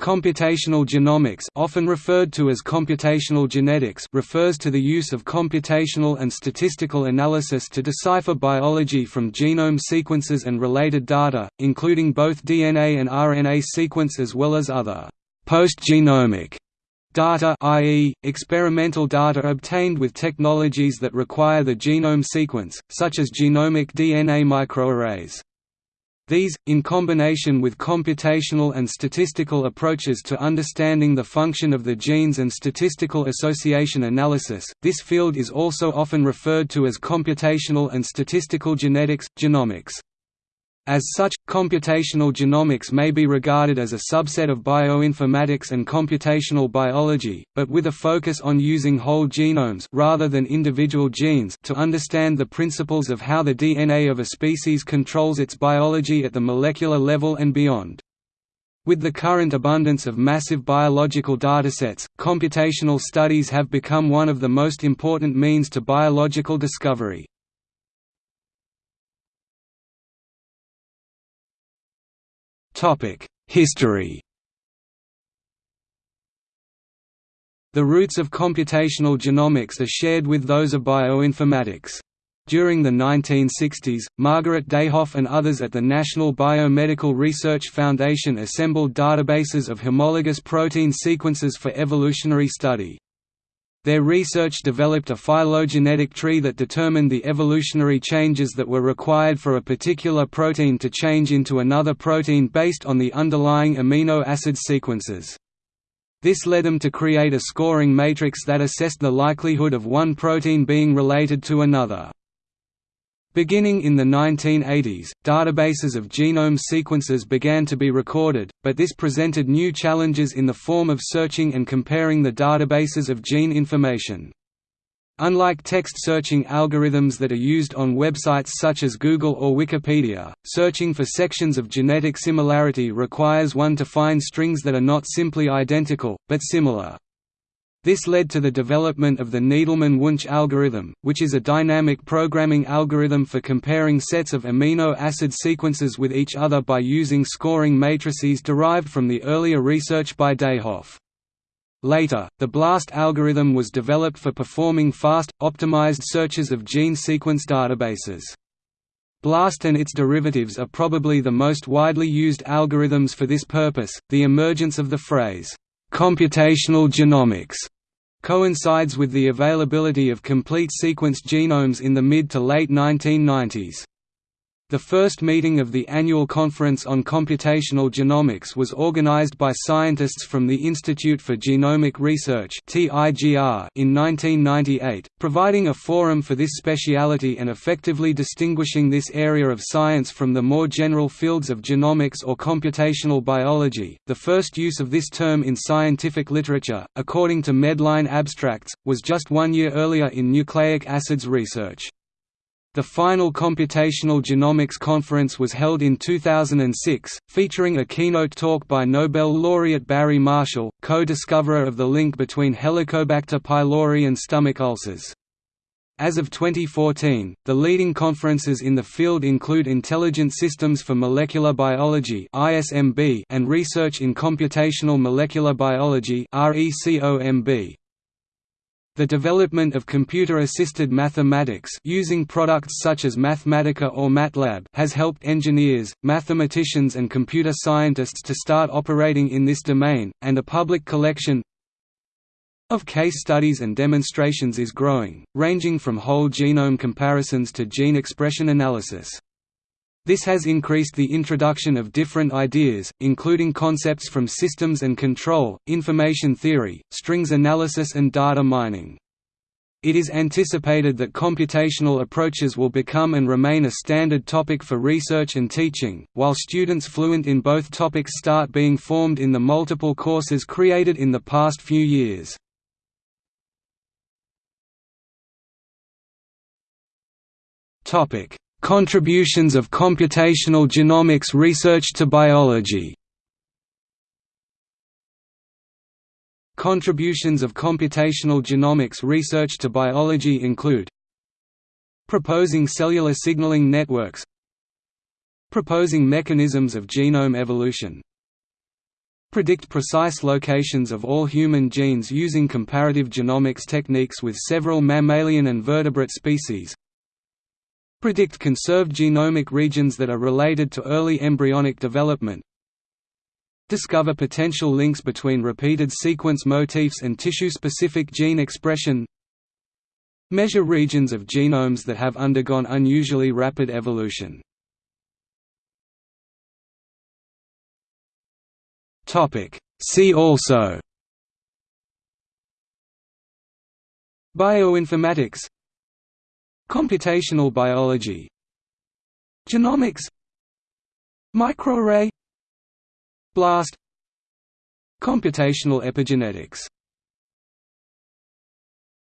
Computational genomics often referred to as computational genetics refers to the use of computational and statistical analysis to decipher biology from genome sequences and related data, including both DNA and RNA sequence as well as other post-genomic data i.e., experimental data obtained with technologies that require the genome sequence, such as genomic DNA microarrays. These, in combination with computational and statistical approaches to understanding the function of the genes and statistical association analysis, this field is also often referred to as computational and statistical genetics, genomics. As such, computational genomics may be regarded as a subset of bioinformatics and computational biology, but with a focus on using whole genomes rather than individual genes to understand the principles of how the DNA of a species controls its biology at the molecular level and beyond. With the current abundance of massive biological datasets, computational studies have become one of the most important means to biological discovery. History The roots of computational genomics are shared with those of bioinformatics. During the 1960s, Margaret Dayhoff and others at the National Biomedical Research Foundation assembled databases of homologous protein sequences for evolutionary study. Their research developed a phylogenetic tree that determined the evolutionary changes that were required for a particular protein to change into another protein based on the underlying amino acid sequences. This led them to create a scoring matrix that assessed the likelihood of one protein being related to another. Beginning in the 1980s, databases of genome sequences began to be recorded, but this presented new challenges in the form of searching and comparing the databases of gene information. Unlike text searching algorithms that are used on websites such as Google or Wikipedia, searching for sections of genetic similarity requires one to find strings that are not simply identical, but similar. This led to the development of the Needleman-Wunsch algorithm, which is a dynamic programming algorithm for comparing sets of amino acid sequences with each other by using scoring matrices derived from the earlier research by Dayhoff. Later, the BLAST algorithm was developed for performing fast, optimized searches of gene sequence databases. BLAST and its derivatives are probably the most widely used algorithms for this purpose. The emergence of the phrase, Computational genomics coincides with the availability of complete sequenced genomes in the mid to late 1990s. The first meeting of the annual Conference on Computational Genomics was organized by scientists from the Institute for Genomic Research in 1998, providing a forum for this speciality and effectively distinguishing this area of science from the more general fields of genomics or computational biology. The first use of this term in scientific literature, according to Medline Abstracts, was just one year earlier in nucleic acids research. The final Computational Genomics Conference was held in 2006, featuring a keynote talk by Nobel laureate Barry Marshall, co-discoverer of the link between Helicobacter pylori and stomach ulcers. As of 2014, the leading conferences in the field include Intelligent Systems for Molecular Biology and Research in Computational Molecular Biology the development of computer-assisted mathematics using products such as Mathematica or MATLAB has helped engineers, mathematicians and computer scientists to start operating in this domain, and a public collection of case studies and demonstrations is growing, ranging from whole genome comparisons to gene expression analysis. This has increased the introduction of different ideas, including concepts from systems and control, information theory, strings analysis and data mining. It is anticipated that computational approaches will become and remain a standard topic for research and teaching, while students fluent in both topics start being formed in the multiple courses created in the past few years. Topic: Contributions of computational genomics research to biology. Contributions of computational genomics research to biology include Proposing cellular signaling networks Proposing mechanisms of genome evolution predict precise locations of all human genes using comparative genomics techniques with several mammalian and vertebrate species predict conserved genomic regions that are related to early embryonic development discover potential links between repeated sequence motifs and tissue-specific gene expression measure regions of genomes that have undergone unusually rapid evolution. See also Bioinformatics Computational biology Genomics Microarray Blast Computational epigenetics